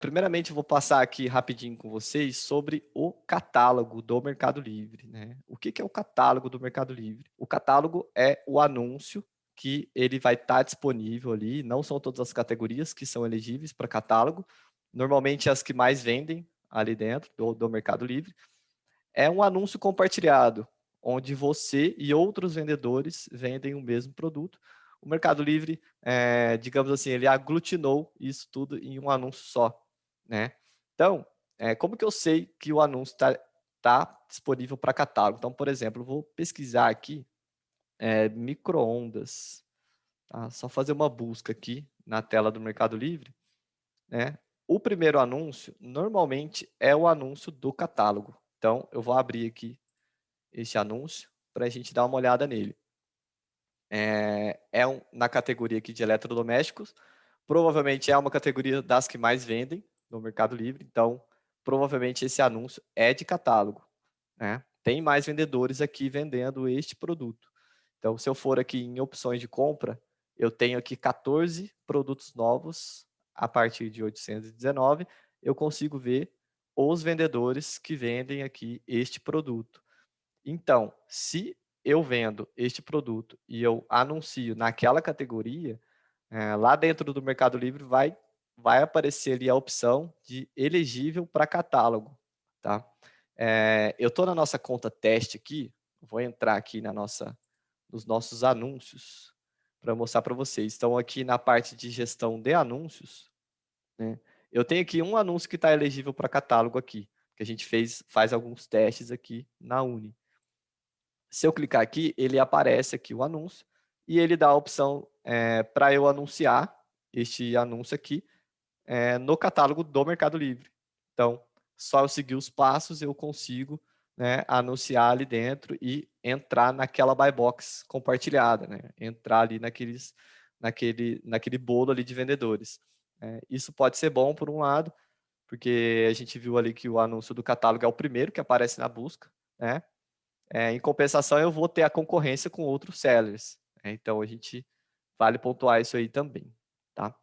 primeiramente, eu vou passar aqui rapidinho com vocês sobre o catálogo do Mercado Livre. Né? O que, é o catálogo do Mercado Livre? O catálogo é o anúncio que ele vai estar tá disponível ali, não são todas as categorias que são elegíveis para catálogo, normalmente as que mais vendem ali dentro do, do Mercado Livre, é um anúncio compartilhado, onde você e outros vendedores vendem o mesmo produto. O Mercado Livre, é, digamos assim, ele aglutinou isso tudo em um anúncio só. Né? Então, é, como que eu sei que o anúncio está tá disponível para catálogo? Então, por exemplo, vou pesquisar aqui é, microondas. Tá? Só fazer uma busca aqui na tela do Mercado Livre. Né? O primeiro anúncio, normalmente, é o anúncio do catálogo. Então, eu vou abrir aqui esse anúncio para a gente dar uma olhada nele. É, é um, na categoria aqui de eletrodomésticos. Provavelmente é uma categoria das que mais vendem no Mercado Livre. Então, provavelmente esse anúncio é de catálogo. Né? Tem mais vendedores aqui vendendo este produto. Então, se eu for aqui em opções de compra, eu tenho aqui 14 produtos novos a partir de 819, eu consigo ver os vendedores que vendem aqui este produto. Então, se eu vendo este produto e eu anuncio naquela categoria, é, lá dentro do Mercado Livre vai, vai aparecer ali a opção de elegível para catálogo. Tá? É, eu estou na nossa conta teste aqui, vou entrar aqui na nossa nos nossos anúncios para mostrar para vocês. Então, aqui na parte de gestão de anúncios, né, eu tenho aqui um anúncio que está elegível para catálogo aqui, que a gente fez, faz alguns testes aqui na Uni. Se eu clicar aqui, ele aparece aqui o anúncio e ele dá a opção é, para eu anunciar este anúncio aqui é, no catálogo do Mercado Livre. Então, só eu seguir os passos, eu consigo né, anunciar ali dentro e entrar naquela buy box compartilhada, né? entrar ali naqueles, naquele, naquele bolo ali de vendedores. É, isso pode ser bom por um lado, porque a gente viu ali que o anúncio do catálogo é o primeiro que aparece na busca, né? É, em compensação, eu vou ter a concorrência com outros sellers. Né? Então, a gente vale pontuar isso aí também, tá?